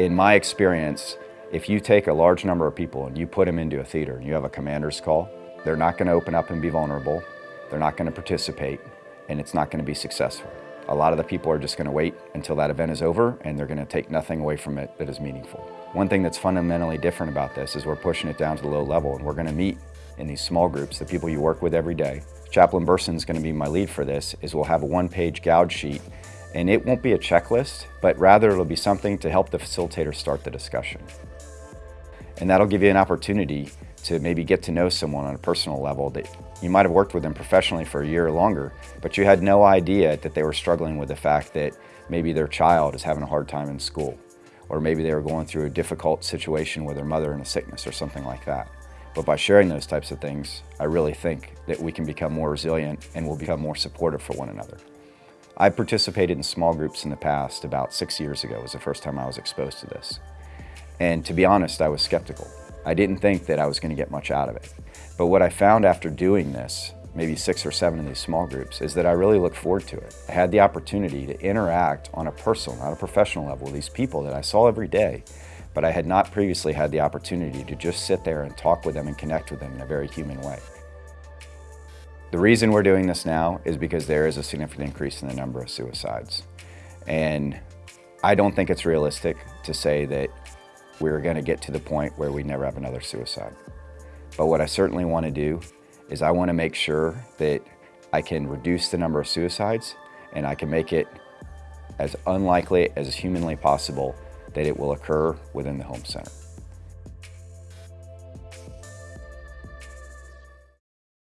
In my experience, if you take a large number of people and you put them into a theater and you have a commander's call, they're not going to open up and be vulnerable, they're not going to participate, and it's not going to be successful. A lot of the people are just going to wait until that event is over and they're going to take nothing away from it that is meaningful. One thing that's fundamentally different about this is we're pushing it down to the low level and we're going to meet in these small groups, the people you work with every day. Chaplain Burson is going to be my lead for this, is we'll have a one-page gouge sheet and it won't be a checklist, but rather it'll be something to help the facilitator start the discussion. And that'll give you an opportunity to maybe get to know someone on a personal level that you might have worked with them professionally for a year or longer, but you had no idea that they were struggling with the fact that maybe their child is having a hard time in school, or maybe they were going through a difficult situation with their mother in a sickness or something like that. But by sharing those types of things, I really think that we can become more resilient and we'll become more supportive for one another. I participated in small groups in the past, about six years ago was the first time I was exposed to this. And to be honest, I was skeptical. I didn't think that I was going to get much out of it. But what I found after doing this, maybe six or seven of these small groups, is that I really look forward to it. I had the opportunity to interact on a personal, not a professional level with these people that I saw every day, but I had not previously had the opportunity to just sit there and talk with them and connect with them in a very human way. The reason we're doing this now is because there is a significant increase in the number of suicides. And I don't think it's realistic to say that we're going to get to the point where we never have another suicide. But what I certainly want to do is I want to make sure that I can reduce the number of suicides and I can make it as unlikely as humanly possible that it will occur within the home center.